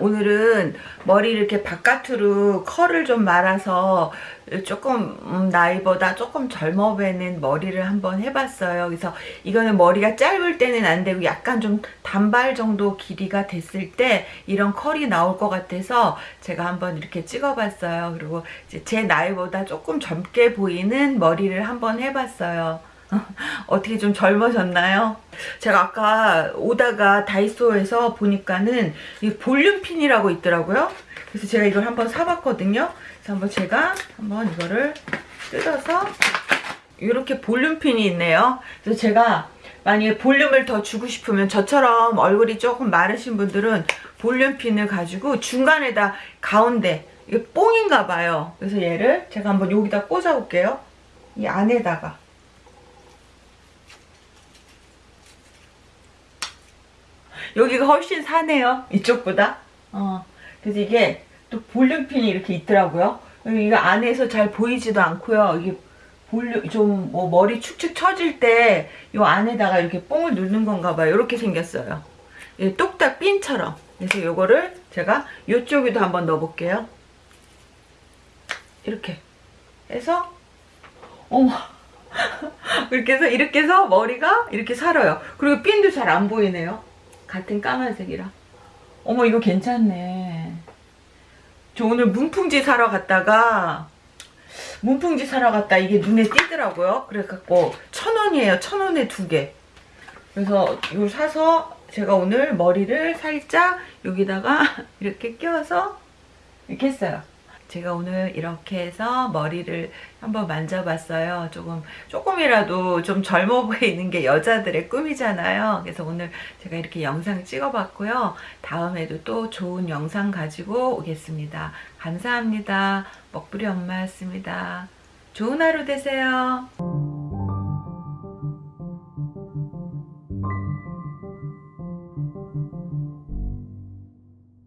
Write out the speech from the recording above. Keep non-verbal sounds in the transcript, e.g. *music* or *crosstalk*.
오늘은 머리 이렇게 바깥으로 컬을 좀 말아서 조금 음, 나이보다 조금 젊어 보이는 머리를 한번 해봤어요. 그래서 이거는 머리가 짧을 때는 안 되고 약간 좀 단발 정도 길이가 됐을 때 이런 컬이 나올 것 같아서 제가 한번 이렇게 찍어봤어요. 그리고 제 나이보다 조금 젊게 보이는 머리를 한번 해봤어요. *laughs* 어떻게 좀 젊어졌나요? 제가 아까 오다가 다이소에서 보니까는 이 볼륨핀이라고 있더라고요. 그래서 제가 이걸 한번 사봤거든요. 그래서 한번 제가 한번 이거를 뜯어서 이렇게 볼륨핀이 있네요. 그래서 제가 만약에 볼륨을 더 주고 싶으면 저처럼 얼굴이 조금 마르신 분들은 볼륨핀을 가지고 중간에다 가운데 이게 뽕인가 봐요. 그래서 얘를 제가 한번 여기다 꽂아 볼게요. 이 안에다가 여기가 훨씬 사네요. 이쪽보다. 어. 그래서 이게 또 볼륨핀이 이렇게 있더라고요. 이거 안에서 잘 보이지도 않고요. 이게 볼륨 좀 뭐 머리 축축 처질 때 이 안에다가 이렇게 뽕을 넣는 건가 봐요. 이렇게 생겼어요. 예, 똑딱 핀처럼. 그래서 요거를 제가 이쪽에도 한번 넣어볼게요. 이렇게 해서 어머 *laughs* 이렇게 해서 이렇게 해서 머리가 이렇게 살아요. 그리고 핀도 잘 안 보이네요. 같은 까만색이라. 어머 이거 괜찮네. 저 오늘 문풍지 사러 갔다가 문풍지 사러 갔다 이게 눈에 띄더라고요. 그래갖고 천원이에요. 천원에 두개. 그래서 이걸 사서 제가 오늘 머리를 살짝 여기다가 *laughs* 이렇게 껴서 이렇게 했어요 제가 오늘 이렇게 해서 머리를 한번 만져봤어요. 조금, 조금이라도 좀 젊어 보이는 게 여자들의 꿈이잖아요. 그래서 오늘 제가 이렇게 영상 찍어봤고요. 다음에도 또 좋은 영상 가지고 오겠습니다. 감사합니다. 먹부리 엄마였습니다. 좋은 하루 되세요.